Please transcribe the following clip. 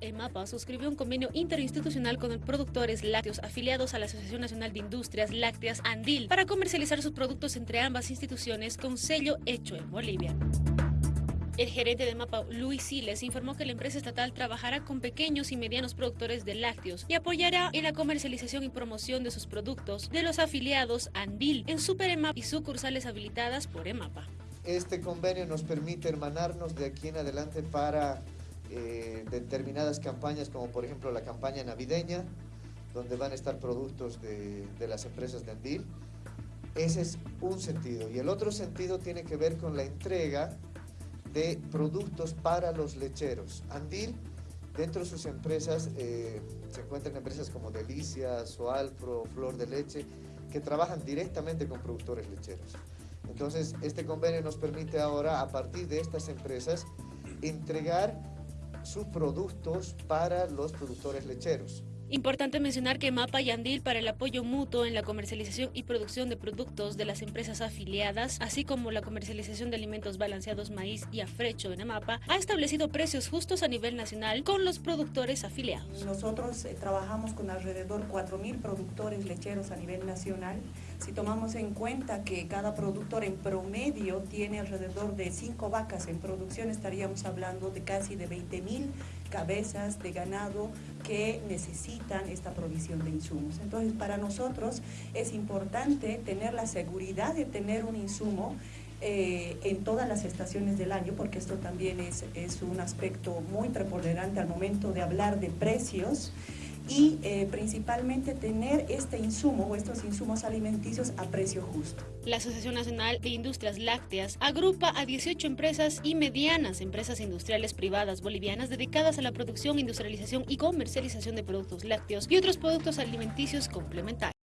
EMAPA, suscribió un convenio interinstitucional con productores lácteos afiliados a la Asociación Nacional de Industrias Lácteas Andil para comercializar sus productos entre ambas instituciones con sello hecho en Bolivia. El gerente de MAPA, Luis Siles, informó que la empresa estatal trabajará con pequeños y medianos productores de lácteos y apoyará en la comercialización y promoción de sus productos de los afiliados Andil en Super EMAP y sucursales habilitadas por EMAPA. Este convenio nos permite hermanarnos de aquí en adelante para eh, determinadas campañas, como por ejemplo la campaña navideña, donde van a estar productos de, de las empresas de Andil. Ese es un sentido. Y el otro sentido tiene que ver con la entrega de productos para los lecheros. Andil, dentro de sus empresas, eh, se encuentran empresas como Delicias, Soalpro, Flor de Leche, que trabajan directamente con productores lecheros. Entonces, este convenio nos permite ahora, a partir de estas empresas, entregar sus productos para los productores lecheros. Importante mencionar que MAPA y Andil para el apoyo mutuo en la comercialización y producción de productos de las empresas afiliadas, así como la comercialización de alimentos balanceados maíz y afrecho en MAPA, ha establecido precios justos a nivel nacional con los productores afiliados. Nosotros eh, trabajamos con alrededor 4.000 productores lecheros a nivel nacional. Si tomamos en cuenta que cada productor en promedio tiene alrededor de 5 vacas en producción, estaríamos hablando de casi de 20.000 cabezas de ganado que esta provisión de insumos. Entonces, para nosotros es importante tener la seguridad de tener un insumo eh, en todas las estaciones del año, porque esto también es, es un aspecto muy preponderante al momento de hablar de precios y eh, principalmente tener este insumo o estos insumos alimenticios a precio justo. La Asociación Nacional de Industrias Lácteas agrupa a 18 empresas y medianas empresas industriales privadas bolivianas dedicadas a la producción, industrialización y comercialización de productos lácteos y otros productos alimenticios complementarios.